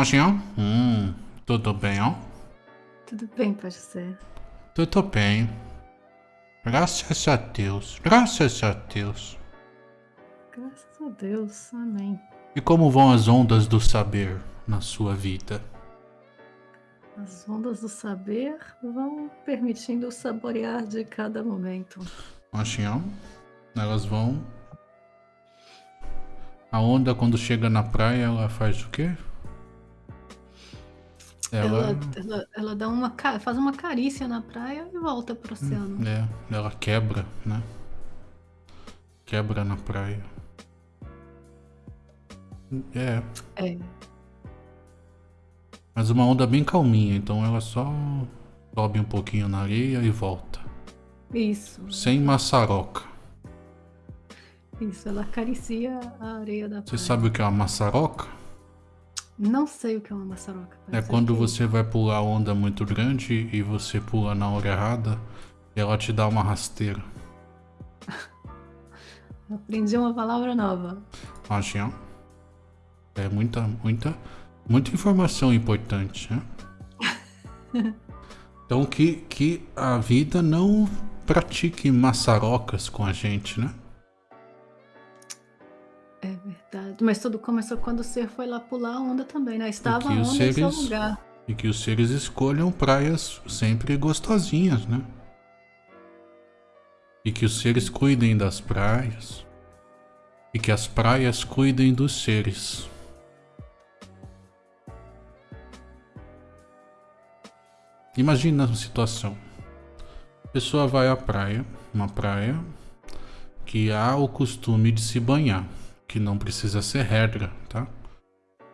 Machinho? Hum, tudo bem, ó? Tudo bem, ser. Tudo bem. Graças a Deus. Graças a Deus. Graças a Deus. Amém. E como vão as ondas do saber na sua vida? As ondas do saber vão permitindo saborear de cada momento. Machinho? Elas vão. A onda, quando chega na praia, ela faz o quê? Ela, ela, ela dá uma, faz uma carícia na praia e volta pro oceano. É, ela quebra, né? Quebra na praia. É, É. mas uma onda bem calminha, então ela só sobe um pouquinho na areia e volta. Isso. Sem maçaroca. Isso. Ela acaricia a areia da Você praia. sabe o que é uma maçaroca? Não sei o que é uma maçaroca. É quando que- você vai pular onda muito grande e você pula na hora errada e ela te dá uma rasteira. Aprendi uma palavra nova. Acho, É muita, muita, muita informação importante, né? Então que, que a vida não pratique maçarocas com a gente, né? É verdade. Mas tudo começou quando o ser foi lá pular a onda também, né? Estava a onda os em seu seres- lugar. E que os seres escolham praias sempre gostosinhas, né? E que os seres cuidem das praias. E que as praias cuidem dos seres. Imagina a situação. A pessoa vai à praia, uma praia que há o costume de se banhar, que não precisa ser regra, tá?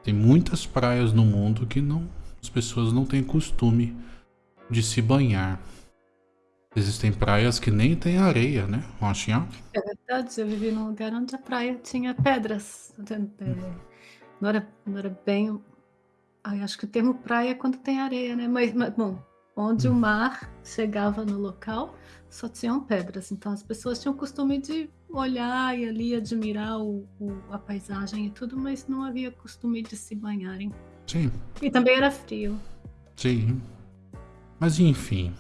Tem muitas praias no mundo que não, as pessoas não têm costume de se banhar. Existem praias que nem tem areia, né? Machinha? É verdade, eu vivi num lugar onde a praia tinha pedras. É, Não era, não era bem. Ai, acho que o termo praia é quando tem areia, né? Mas, mas, bom, onde o mar chegava no local, só tinham pedras. Então as pessoas tinham o costume de olhar e ali admirar o, o- a paisagem e tudo, mas não havia costume de se banharem. Sim, E também era frio. sim. Mas enfim,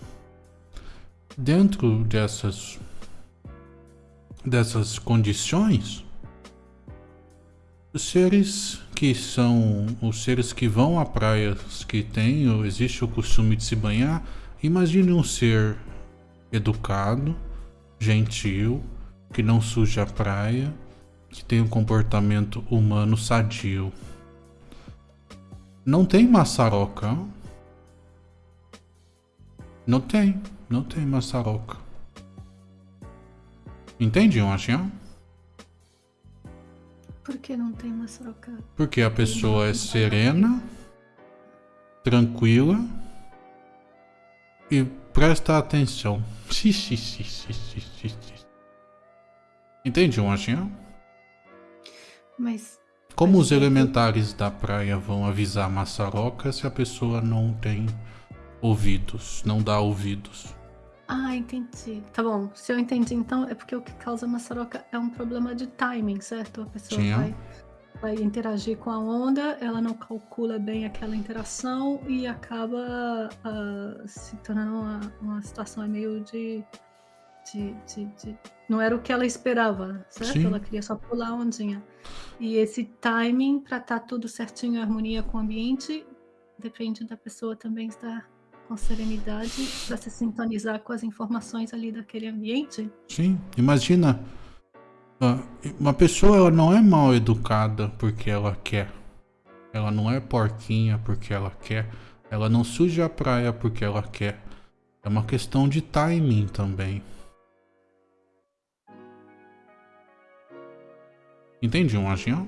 dentro dessas dessas condições, os seres que são os seres que vão a praias que tem ou existe o costume de se banhar, imagine um ser educado, gentil, que não suja a praia, que tem um comportamento humano sadio. Não tem maçaroca. Não tem, não tem maçaroca. Entende, Machinha? Por que não tem maçaroca? Porque a pessoa é serena, tranquila e presta atenção. Xi, xi, xi, xi, xi, xi. Entende, Machinha? Mas Como os elementares da praia vão avisar a maçaroca se a pessoa não tem ouvidos, não dá ouvidos? Ah, entendi. Tá bom. Se eu entendi, então é porque o que causa maçaroca é um problema de timing, certo? A pessoa vai, vai interagir com a onda, ela não calcula bem aquela interação e acaba ah, se tornando uma, uma situação meio de, de, de, de- Não era o que ela esperava, certo? Sim. Ela queria só pular a ondinha. E esse timing, para estar tudo certinho em harmonia com o ambiente, depende da pessoa também estar com serenidade para se sintonizar com as informações ali daquele ambiente. Sim, imagina. ah, Uma pessoa ela não é mal educada porque ela quer. Ela não é porquinha porque ela quer. Ela não suja a praia porque ela quer. É uma questão de timing também. Entende, Machinha?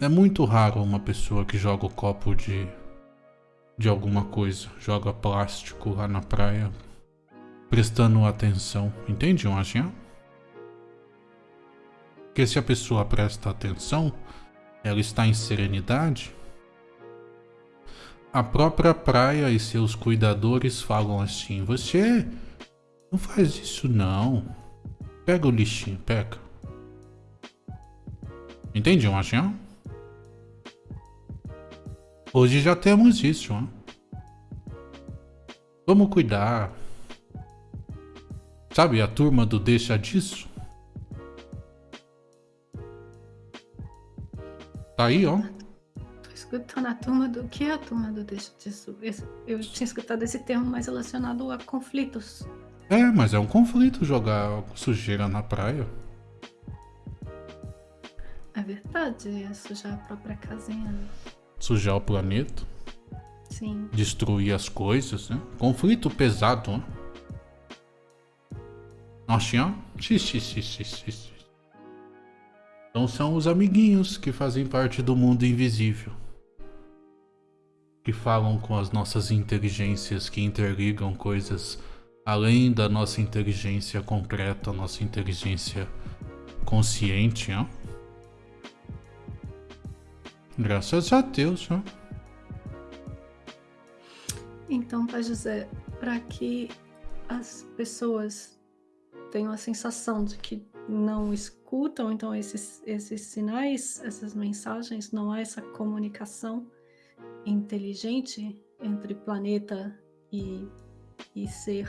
É muito raro uma pessoa que joga o copo de de alguma coisa, joga plástico lá na praia, prestando atenção. Entende, Machinha? Porque se a pessoa presta atenção, ela está em serenidade. A própria praia e seus cuidadores falam assim: Você não faz isso, não. Pega o lixinho, pega. Entende, Machinha? Hoje já temos isso, né? Vamos cuidar. Sabe a turma do deixa disso? Tá aí, ó. Tô escutando a turma do que é a turma do deixa disso? Eu tinha escutado esse termo mais relacionado a conflitos. É, mas é um conflito jogar sujeira na praia. É verdade, é sujar a própria casinha. Sujar o planeta. Sim. Destruir as coisas, né? Conflito pesado, né? Nossa, xixi, xixi, xixi. Então são os amiguinhos que fazem parte do mundo invisível. Que falam com as nossas inteligências, que interligam coisas além da nossa inteligência concreta, nossa inteligência consciente, ó. Graças a Deus, ó. Então, Pai José, para que as pessoas tenham a sensação de que não escutam então esses, esses sinais, essas mensagens, não há essa comunicação inteligente entre planeta e, e ser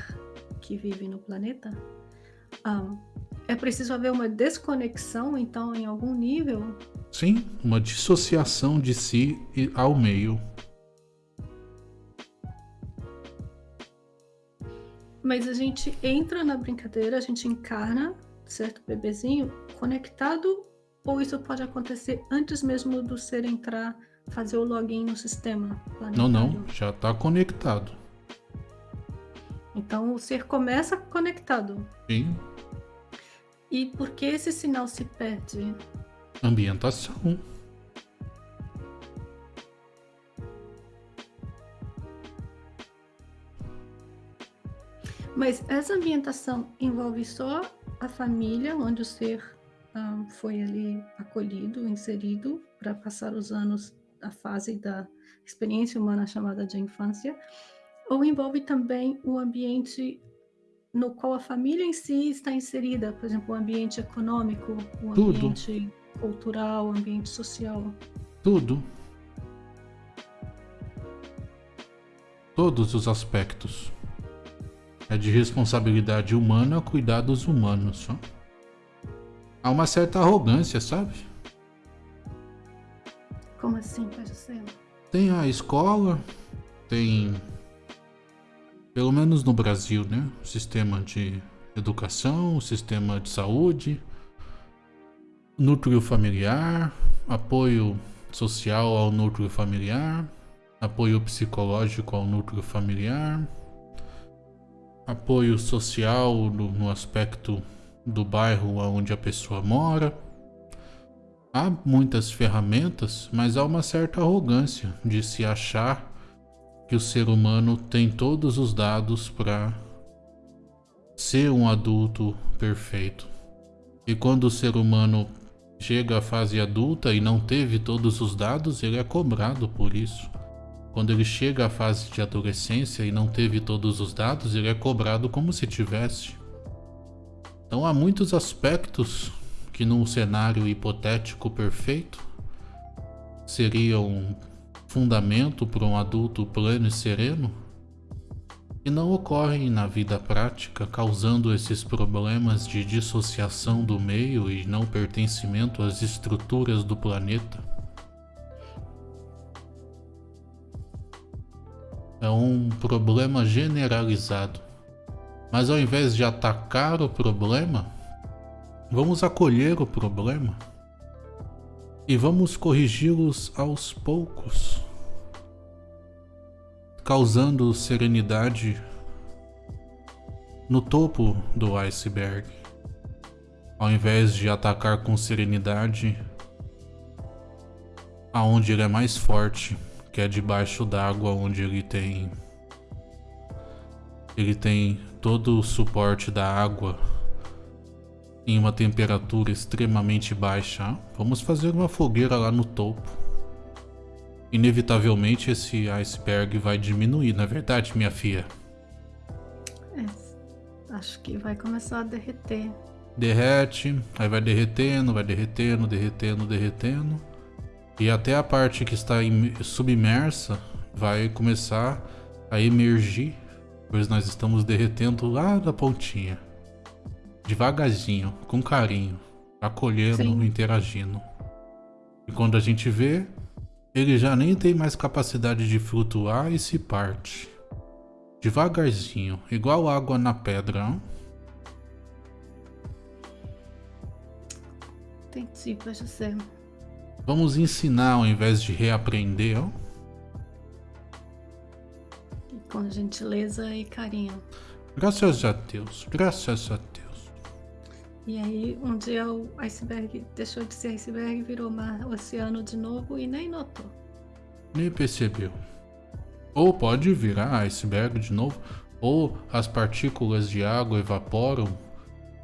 que vive no planeta, um, é preciso haver uma desconexão, então, em algum nível? Sim, uma dissociação de si ao meio. Mas a gente entra na brincadeira, a gente encarna certo bebezinho conectado ou isso pode acontecer antes mesmo do ser entrar, fazer o login no sistema planetário? Não, não, já está conectado. Então o ser começa conectado. Sim. E por que esse sinal se perde? Ambientação. Mas essa ambientação envolve só a família, onde o ser um, foi ali acolhido, inserido, para passar os anos, a fase da experiência humana chamada de infância, ou envolve também o ambiente no qual a família em si está inserida, por exemplo, o ambiente econômico, o ambiente Tudo. cultural, o ambiente social. Tudo. Todos os aspectos. É de responsabilidade humana cuidar dos humanos. Há uma certa arrogância, sabe? Como assim, Pai Tem a escola, tem. Pelo menos no Brasil, né? O sistema de educação, o sistema de saúde, núcleo familiar, apoio social ao núcleo familiar, apoio psicológico ao núcleo familiar apoio social no, no aspecto do bairro onde a pessoa mora. Há muitas ferramentas, mas há uma certa arrogância de se achar que o ser humano tem todos os dados para ser um adulto perfeito. E quando o ser humano chega à fase adulta e não teve todos os dados, ele é cobrado por isso. Quando ele chega à fase de adolescência e não teve todos os dados, ele é cobrado como se tivesse. Então há muitos aspectos que num cenário hipotético perfeito seriam fundamento para um adulto pleno e sereno e não ocorrem na vida prática, causando esses problemas de dissociação do meio e não pertencimento às estruturas do planeta. é um problema generalizado. Mas ao invés de atacar o problema, vamos acolher o problema e vamos corrigi-los aos poucos, causando serenidade no topo do iceberg. Ao invés de atacar com serenidade aonde ele é mais forte que é debaixo d'água onde ele tem ele tem todo o suporte da água em uma temperatura extremamente baixa. Vamos fazer uma fogueira lá no topo. Inevitavelmente esse iceberg vai diminuir, na é verdade, minha filha. É, acho que vai começar a derreter. Derrete, aí vai derretendo, vai derretendo, derretendo, derretendo. E até a parte que está submersa vai começar a emergir, pois nós estamos derretendo lá da pontinha. Devagarzinho, com carinho, acolhendo, interagindo. E quando a gente vê, ele já nem tem mais capacidade de flutuar e se parte. Devagarzinho, igual água na pedra. Não? Entendi, pode ser. Vamos ensinar ao invés de reaprender. Com gentileza e carinho. Graças a Deus, graças a Deus. E aí, um dia o iceberg deixou de ser iceberg, virou mar, oceano de novo e nem notou. Nem percebeu. Ou pode virar iceberg de novo, ou as partículas de água evaporam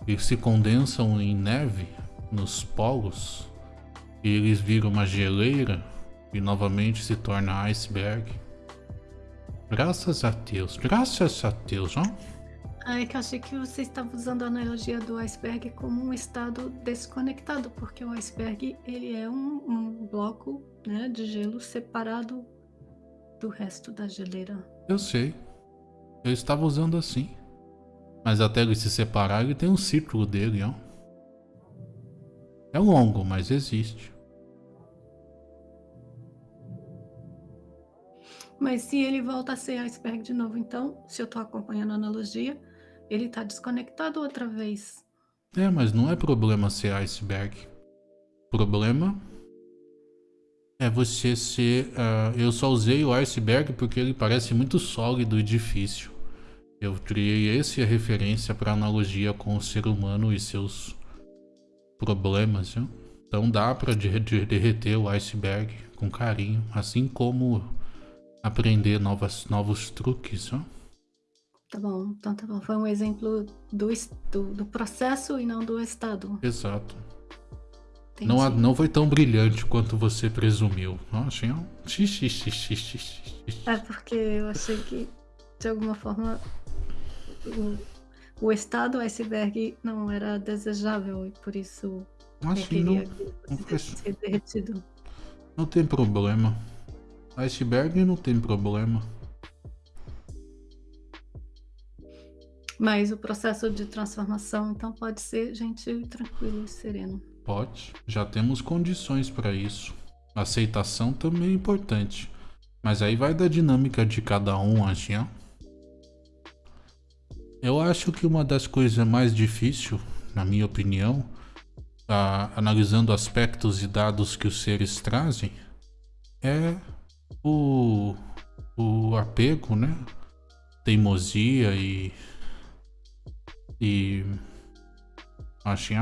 e se condensam em neve nos polos, e eles viram uma geleira e novamente se torna iceberg. Graças a Deus, graças a Deus, ó. Ah, é que eu achei que você estava usando a analogia do iceberg como um estado desconectado, porque o iceberg ele é um, um bloco né, de gelo separado do resto da geleira. Eu sei. Eu estava usando assim. Mas até ele se separar, ele tem um círculo dele, ó. É longo, mas existe. Mas se ele volta a ser iceberg de novo, então, se eu estou acompanhando a analogia, ele está desconectado outra vez. É, mas não é problema ser iceberg. Problema é você ser... Uh, eu só usei o iceberg porque ele parece muito sólido e difícil. Eu criei esse a referência para analogia com o ser humano e seus problemas, viu? Então dá para derreter o iceberg com carinho, assim como aprender novas, novos truques. Tá bom, então tá bom. Foi um exemplo do, do, do processo e não do estado. Exato. Não, não foi tão brilhante quanto você presumiu. Achei um... É porque eu achei que, de alguma forma, o, o estado iceberg não era desejável e por isso Acho não, não ser derretido. Não tem problema. Iceberg não tem problema. Mas o processo de transformação, então, pode ser gentil, tranquilo e sereno. Pode. Já temos condições para isso. Aceitação também é importante. Mas aí vai da dinâmica de cada um, ó. Eu acho que uma das coisas mais difíceis, na minha opinião, analisando aspectos e dados que os seres trazem, é o, o apego, né? Teimosia e. E. Assim,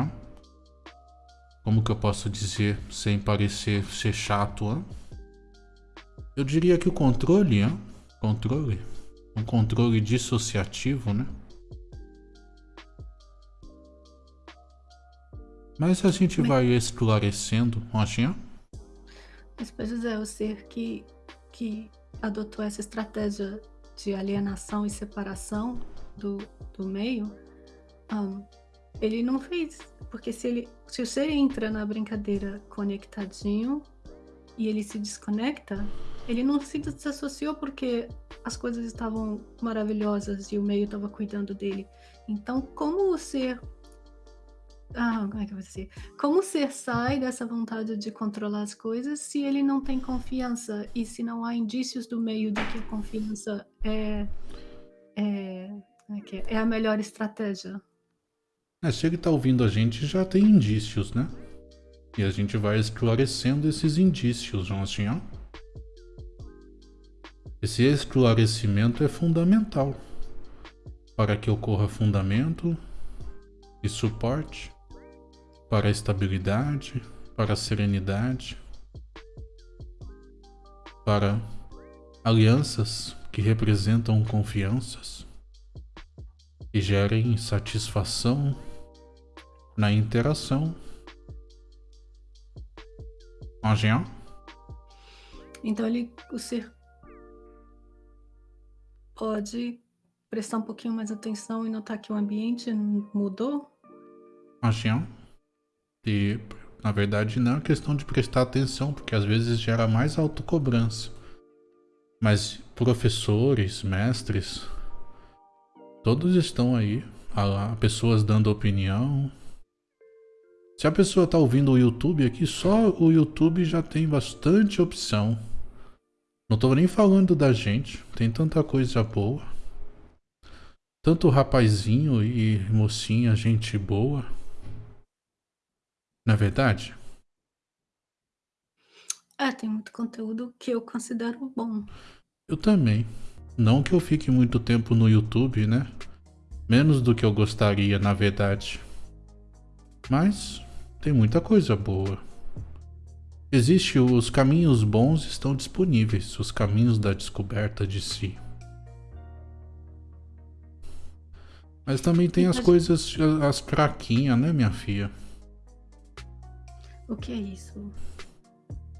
como que eu posso dizer sem parecer ser chato? Hein? Eu diria que o controle, hein? controle, um controle dissociativo, né? Mas a gente Mas... vai esclarecendo, assim, Mas, pois é, o ser que que adotou essa estratégia de alienação e separação do, do meio, um, ele não fez. Porque se, ele, se o ser entra na brincadeira conectadinho e ele se desconecta, ele não se desassociou porque as coisas estavam maravilhosas e o meio estava cuidando dele. Então, como o ser ah, como é que eu vou dizer? Como ser sai dessa vontade de controlar as coisas se ele não tem confiança e se não há indícios do meio de que a confiança é, é, é, é a melhor estratégia? É, se ele está ouvindo a gente, já tem indícios, né? E a gente vai esclarecendo esses indícios, não assim, ó? Esse esclarecimento é fundamental para que ocorra fundamento e suporte para a estabilidade, para a serenidade, para alianças que representam confianças e gerem satisfação na interação. Angel? Então ele, o ser pode prestar um pouquinho mais atenção e notar que o ambiente mudou? Angel? E Na verdade, não é questão de prestar atenção, porque às vezes gera mais autocobrança. Mas professores, mestres, todos estão aí, há pessoas dando opinião. Se a pessoa está ouvindo o YouTube aqui, só o YouTube já tem bastante opção. Não estou nem falando da gente, tem tanta coisa boa. Tanto rapazinho e mocinha, gente boa. Não é verdade? É, tem muito conteúdo que eu considero bom. Eu também. Não que eu fique muito tempo no YouTube, né? Menos do que eu gostaria, na verdade. Mas tem muita coisa boa. Existe os caminhos bons estão disponíveis, os caminhos da descoberta de si. Mas também tem as coisas, as fraquinhas, né, minha filha? O que é isso?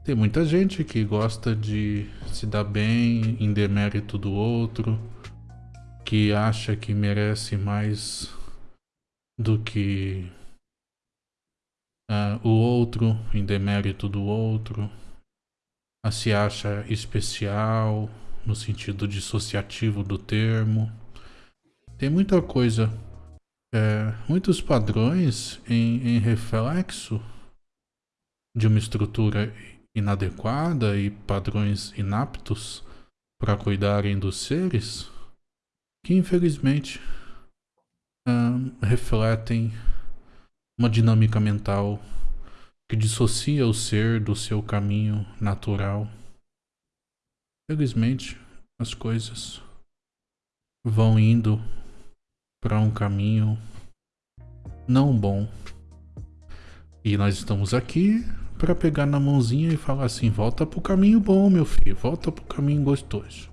Tem muita gente que gosta de se dar bem em demérito do outro, que acha que merece mais do que uh, o outro, em demérito do outro, a se acha especial no sentido dissociativo do termo. Tem muita coisa, é, muitos padrões em, em reflexo de uma estrutura inadequada e padrões inaptos para cuidarem dos seres que infelizmente refletem uma dinâmica mental que dissocia o ser do seu caminho natural. Felizmente, as coisas vão indo para um caminho não bom. E nós estamos aqui para pegar na mãozinha e falar assim: volta pro caminho bom, meu filho, volta pro caminho gostoso.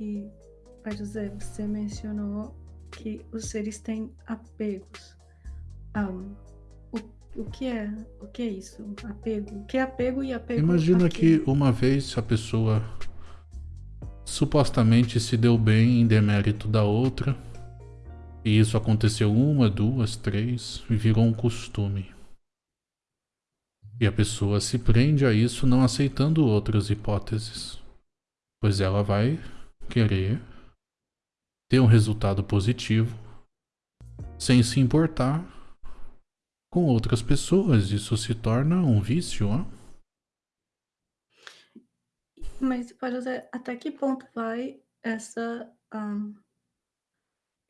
E, Pai José, você mencionou que os seres têm apegos. Um, o, o, que é o que é isso? Apego? O que é apego e apego? Imagina que uma vez a pessoa supostamente se deu bem em demérito da outra e isso aconteceu uma, duas, três e virou um costume. E a pessoa se prende a isso não aceitando outras hipóteses, pois ela vai querer ter um resultado positivo sem se importar com outras pessoas. Isso se torna um vício. Ó. Mas, até que ponto vai essa um,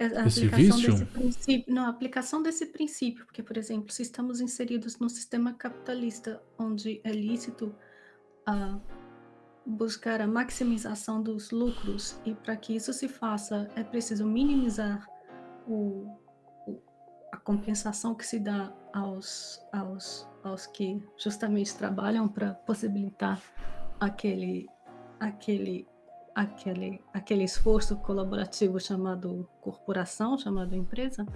a Esse aplicação vício? desse princípio não, a aplicação desse princípio, porque, por exemplo, se estamos inseridos num sistema capitalista onde é lícito a buscar a maximização dos lucros e para que isso se faça é preciso minimizar o, o, a compensação que se dá aos, aos, aos que justamente trabalham para possibilitar aquele, aquele aquele, aquele esforço colaborativo chamado corporação, chamado empresa,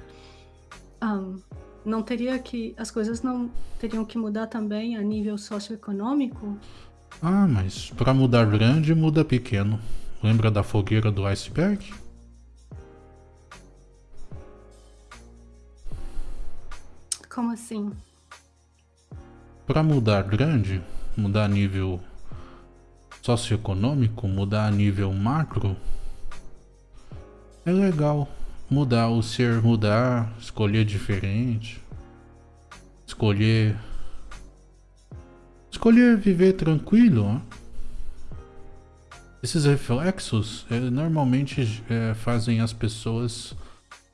um, não teria que as coisas não teriam que mudar também a nível socioeconômico? Ah, mas para mudar grande muda pequeno. Lembra da fogueira do iceberg? Como assim? Para mudar grande, mudar nível socioeconômico, mudar nível macro, é legal. Mudar o ser, mudar, escolher diferente, escolher. Escolher viver tranquilo. Esses reflexos é, normalmente é, fazem as pessoas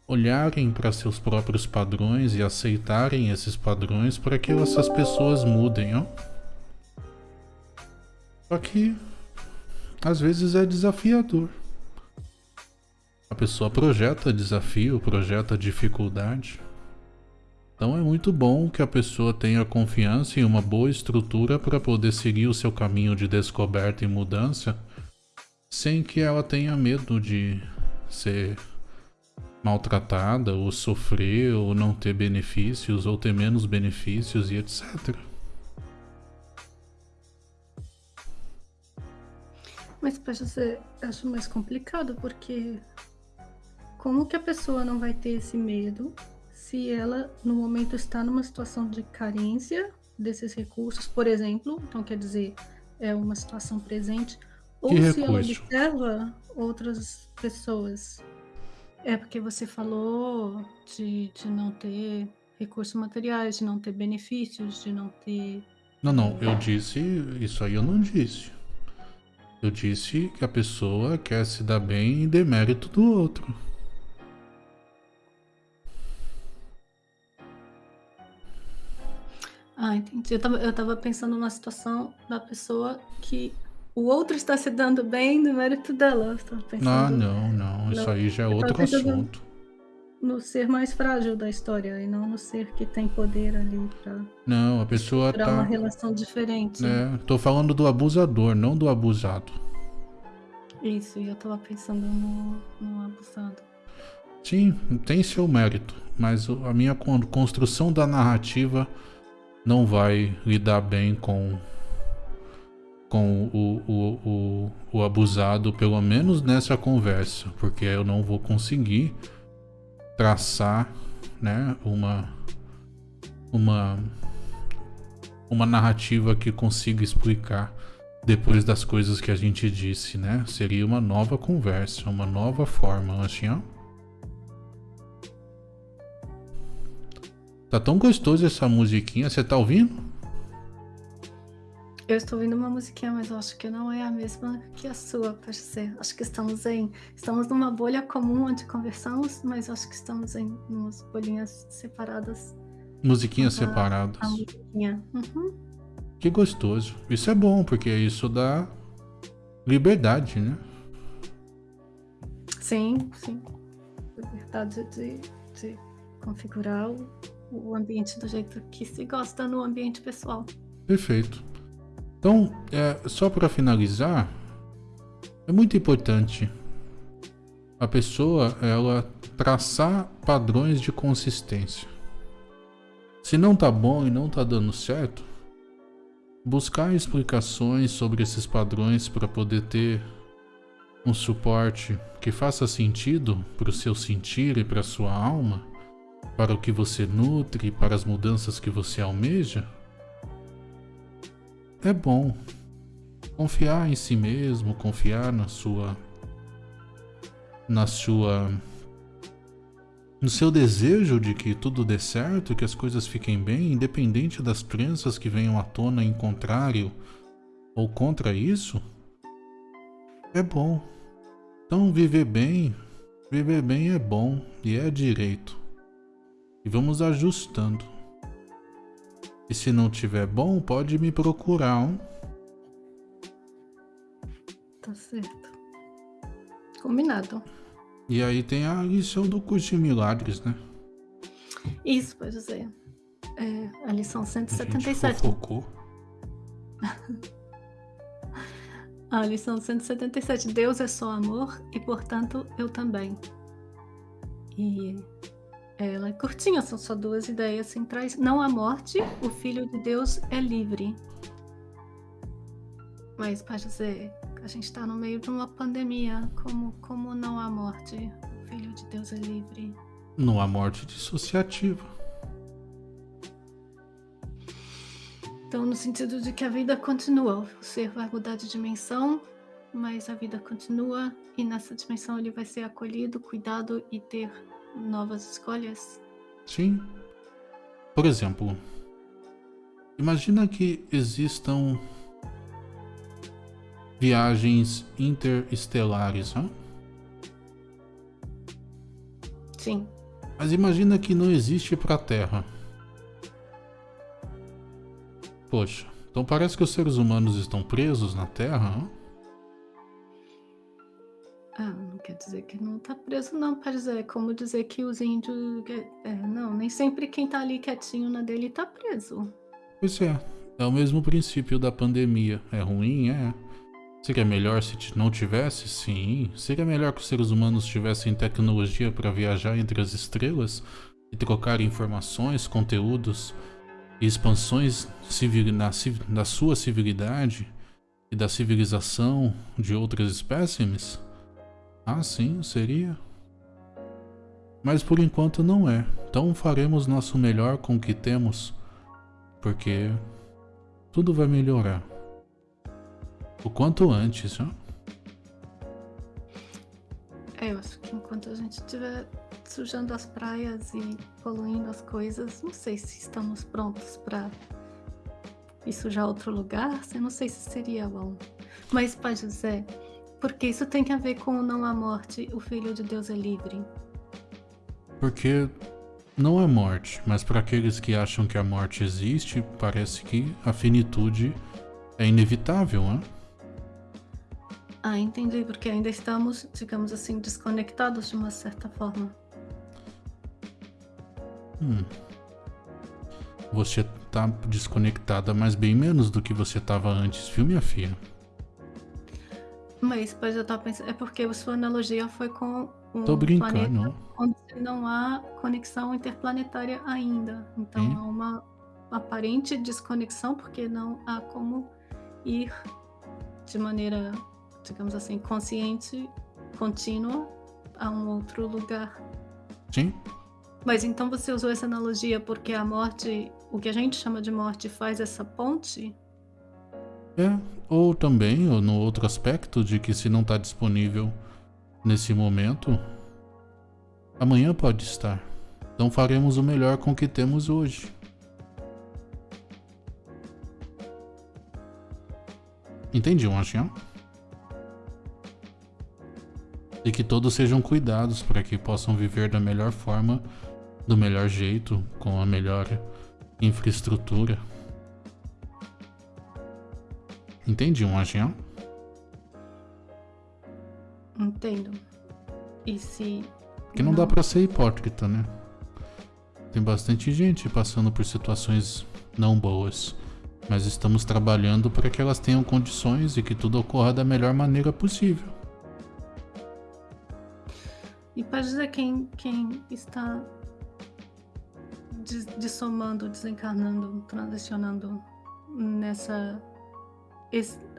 olharem para seus próprios padrões e aceitarem esses padrões para que essas pessoas mudem. Ó. Só que às vezes é desafiador. A pessoa projeta desafio, projeta dificuldade. Então é muito bom que a pessoa tenha confiança em uma boa estrutura para poder seguir o seu caminho de descoberta e mudança sem que ela tenha medo de ser maltratada ou sofrer ou não ter benefícios ou ter menos benefícios e etc. Mas para você acho mais complicado porque como que a pessoa não vai ter esse medo se ela, no momento, está numa situação de carência desses recursos, por exemplo, então quer dizer, é uma situação presente, ou Que se ela recurso? observa outras pessoas. É porque você falou de, de não ter recursos materiais, de não ter benefícios, de não ter. Não, não, eu disse. Isso aí eu não disse. Eu disse que a pessoa quer se dar bem em demérito do outro. Ah, entendi. Eu tava, eu tava pensando numa situação da pessoa que o outro está se dando bem no mérito dela. Eu tava Ah, pensando não, não. Isso Não, aí já é eu outro pensando- assunto. no ser mais frágil da história e não no ser que tem poder ali pra Não, a pessoa uma tá. relação diferente. É, tô falando do abusador, não do abusado. Isso, e eu tava pensando no, no abusado. Sim, tem seu mérito, mas a minha con- construção da narrativa não vai lidar bem com com o, o, o, o abusado, pelo menos nessa conversa, porque eu não vou conseguir traçar, né, uma uma uma narrativa que consiga explicar depois das coisas que a gente disse, né? Seria uma nova conversa, uma nova forma, assim, ó. Tá tão gostoso essa musiquinha, você tá ouvindo? Eu estou ouvindo uma musiquinha, mas eu acho que não é a mesma que a sua, ser. Acho que estamos em. Estamos numa bolha comum onde conversamos, mas acho que estamos em umas bolinhas separadas. Musiquinhas separadas. A musiquinha. Uhum. Que gostoso. Isso é bom, porque isso dá liberdade, né? Sim, sim. Liberdade de, de configurar o, o ambiente do jeito que se gosta no ambiente pessoal. Perfeito. Então, é, só para finalizar, é muito importante a pessoa ela traçar padrões de consistência. Se não tá bom e não tá dando certo, buscar explicações sobre esses padrões para poder ter um suporte que faça sentido para o seu sentir e para sua alma, para o que você nutre, para as mudanças que você almeja, é bom. Confiar em si mesmo, confiar na sua na sua no seu desejo de que tudo dê certo, que as coisas fiquem bem, independente das crenças que venham à tona em contrário ou contra isso, é bom. Então viver bem, viver bem é bom e é direito. E vamos ajustando. E se não tiver bom, pode me procurar. Hein? Tá certo. Combinado. E aí tem a lição do curso de milagres, né? Isso, pode dizer. É, a lição A gente 177. A lição 177. Deus é só amor e, portanto, eu também. E ela é curtinha, são só duas ideias centrais. Não há morte, o Filho de Deus é livre. Mas, pode dizer, a gente está no meio de uma pandemia. Como, como não há morte, o Filho de Deus é livre? Não há morte dissociativa. Então, no sentido de que a vida continua, o ser vai mudar de dimensão, mas a vida continua e nessa dimensão ele vai ser acolhido, cuidado e ter novas escolhas. Sim. Por exemplo, imagina que existam viagens interestelares, né? Sim, Mas imagina que não existe para a Terra. Poxa, então parece que os seres humanos estão presos na Terra? né? Ah, não quer dizer que não tá preso, não. Pode dizer, é como dizer que os índios. É, não, nem sempre quem tá ali quietinho na dele tá preso. Pois é, é o mesmo princípio da pandemia. É ruim, é. Seria melhor se não tivesse? Sim. Seria melhor que os seres humanos tivessem tecnologia para viajar entre as estrelas e trocar informações, conteúdos e expansões civil- na da sua civilidade e da civilização de outras espécimes? Ah, sim, seria. Mas por enquanto não é. Então faremos nosso melhor com o que temos, porque tudo vai melhorar. O quanto antes, né? É, eu acho que enquanto a gente estiver sujando as praias e poluindo as coisas, não sei se estamos prontos para ir sujar outro lugar, eu não sei se seria bom. Mas, Pai José, porque isso tem que ver com não há morte, o Filho de Deus é livre. Porque não há morte, mas para aqueles que acham que a morte existe, parece que a finitude é inevitável, né? Ah, entendi, porque ainda estamos, digamos assim, desconectados de uma certa forma. Hum. Você tá desconectada, mas bem menos do que você tava antes, viu, minha filha? Mas, pois eu tava pensando, é porque a sua analogia foi com um Tô brincando. planeta onde não há conexão interplanetária ainda. Então Sim. há uma aparente desconexão, porque não há como ir de maneira, digamos assim, consciente, contínua a um outro lugar. Sim? Mas então você usou essa analogia porque a morte, o que a gente chama de morte, faz essa ponte? É. Ou também, ou no outro aspecto, de que se não tá disponível nesse momento, amanhã pode estar. Então faremos o melhor com o que temos hoje. Entendi, Machinho? E que todos sejam cuidados para que possam viver da melhor forma, do melhor jeito, com a melhor infraestrutura. Entendi, Machinho? Entendo. E se. Porque não dá pra ser hipócrita, né? Tem bastante gente passando por situações não boas, mas estamos trabalhando para que elas tenham condições e que tudo ocorra da melhor maneira possível. E para dizer quem, quem está dissomando, desencarnando, transicionando nessa es-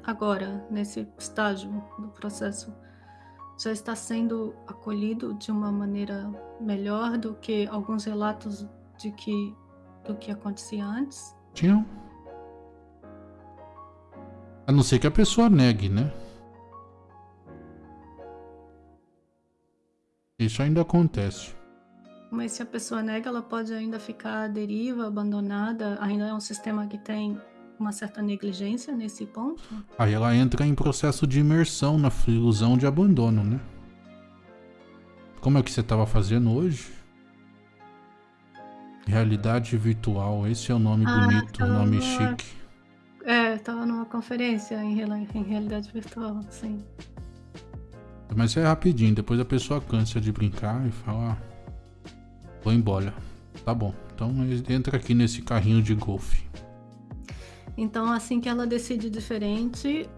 agora nesse estágio do processo já está sendo acolhido de uma maneira melhor do que alguns relatos de que do que acontecia antes? Tinham. A não ser que a pessoa negue, né? Isso ainda acontece. Mas se a pessoa nega, ela pode ainda ficar à deriva, abandonada. Ainda é um sistema que tem uma certa negligência nesse ponto. Aí ela entra em processo de imersão na ilusão de abandono, né? Como é que você estava fazendo hoje? Realidade virtual, esse é o nome Ah, bonito, o nome numa- chique. É, estava numa conferência em, rela- em realidade virtual, sim. Mas é rapidinho, depois a pessoa cansa de brincar e fala: ah, vou embora. Tá bom, então entra aqui nesse carrinho de golfe. Então, assim que ela decide diferente,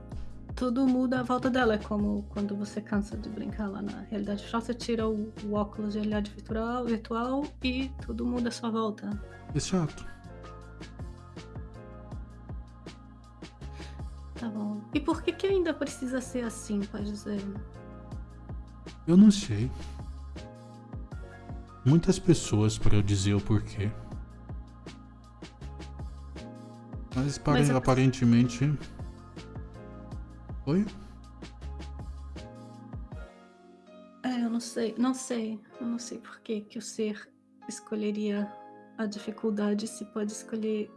tudo muda à volta dela. É como quando você cansa de brincar lá na realidade virtual, você tira o, o óculos de realidade virtual, virtual e tudo muda à sua volta. Exato. Tá bom. E por que que ainda precisa ser assim, pode dizer? Eu não sei. Muitas pessoas para eu dizer o porquê. Mas, Mas aparentemente. Oi? É, eu não sei, não sei, eu não sei por que que o ser escolheria a dificuldade se pode escolher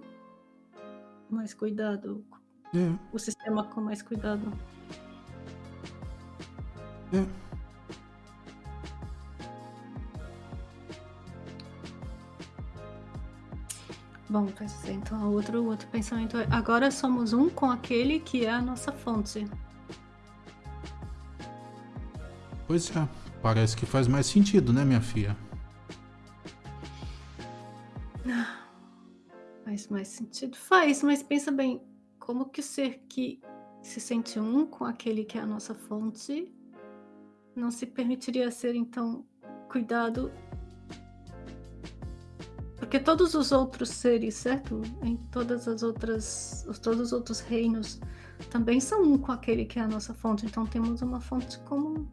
mais cuidado, É, o sistema com mais cuidado. é. Bom, então o outro, o outro pensamento é agora somos um com aquele que é a nossa fonte. Pois é. Parece que faz mais sentido, né, minha filha? Faz mais sentido? Faz, mas pensa bem, como que o ser que se sente um com aquele que é a nossa fonte não se permitiria ser então cuidado? Porque todos os outros seres, certo? Em todas as outras, os- todos os outros reinos também são um com aquele que é a nossa fonte, então temos uma fonte comum.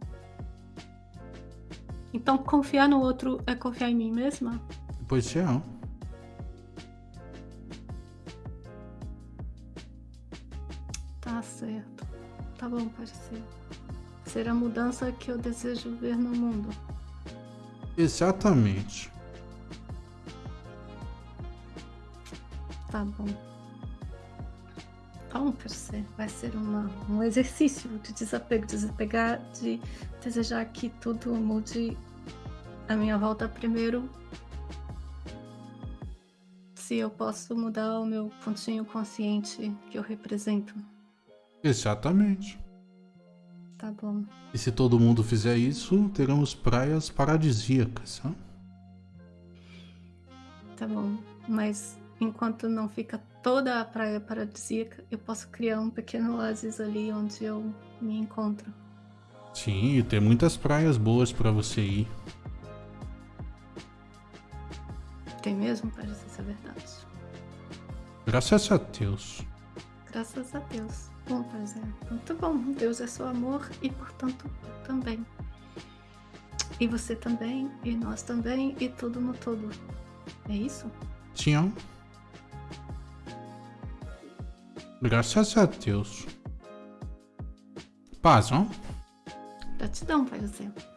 Então confiar no outro é confiar em mim mesma? Pois é. Tá certo. Tá bom, ser. Ser a mudança que eu desejo ver no mundo. Exatamente. Tá bom. Quer ser, vai ser uma, um exercício de desapego, desapegar, de desejar que tudo mude à minha volta primeiro. Se eu posso mudar o meu pontinho consciente que eu represento. Exatamente. Tá bom. E se todo mundo fizer isso, teremos praias paradisíacas. Tá bom. Mas enquanto não fica toda a praia paradisíaca, eu posso criar um pequeno oásis ali onde eu me encontro. Sim, e tem muitas praias boas para você ir. Tem mesmo? Parece ser verdade. Graças a Deus. Graças a Deus. Bom, pois é. Muito bom. Deus é seu amor e, portanto, também. E você também, e nós também, e tudo no todo. É isso? Sim. Graças a Deus. Paz, não? Gratidão, Pai do.